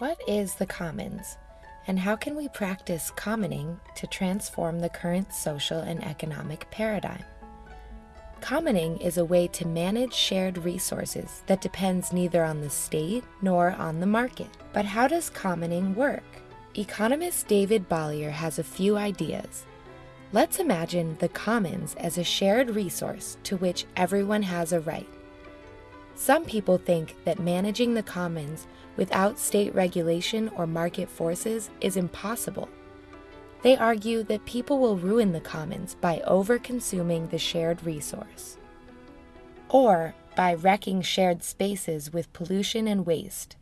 What is the commons, and how can we practice commoning to transform the current social and economic paradigm? Commoning is a way to manage shared resources that depends neither on the state nor on the market. But how does commoning work? Economist David Bollier has a few ideas. Let's imagine the commons as a shared resource to which everyone has a right. Some people think that managing the commons without state regulation or market forces is impossible. They argue that people will ruin the commons by over-consuming the shared resource, or by wrecking shared spaces with pollution and waste.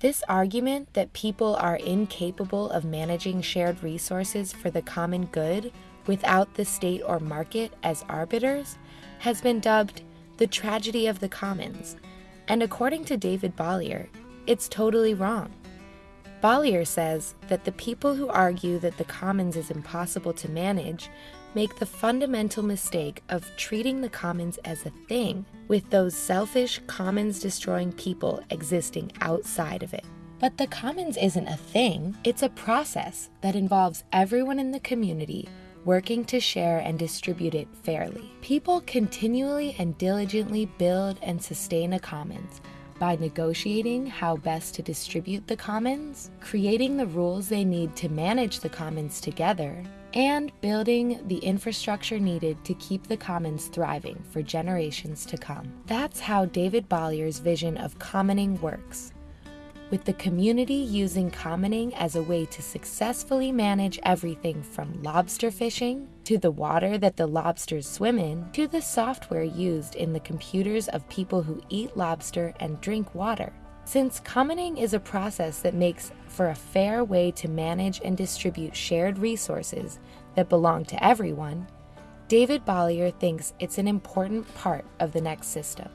This argument that people are incapable of managing shared resources for the common good without the state or market as arbiters has been dubbed the tragedy of the commons, and according to David Bollier, it's totally wrong. Bollier says that the people who argue that the commons is impossible to manage make the fundamental mistake of treating the commons as a thing, with those selfish, commons destroying people existing outside of it. But the commons isn't a thing, it's a process that involves everyone in the community working to share and distribute it fairly. People continually and diligently build and sustain a commons by negotiating how best to distribute the commons, creating the rules they need to manage the commons together, and building the infrastructure needed to keep the commons thriving for generations to come. That's how David Bollier's vision of commoning works with the community using commoning as a way to successfully manage everything from lobster fishing, to the water that the lobsters swim in, to the software used in the computers of people who eat lobster and drink water. Since commoning is a process that makes for a fair way to manage and distribute shared resources that belong to everyone, David Bollier thinks it's an important part of the next system.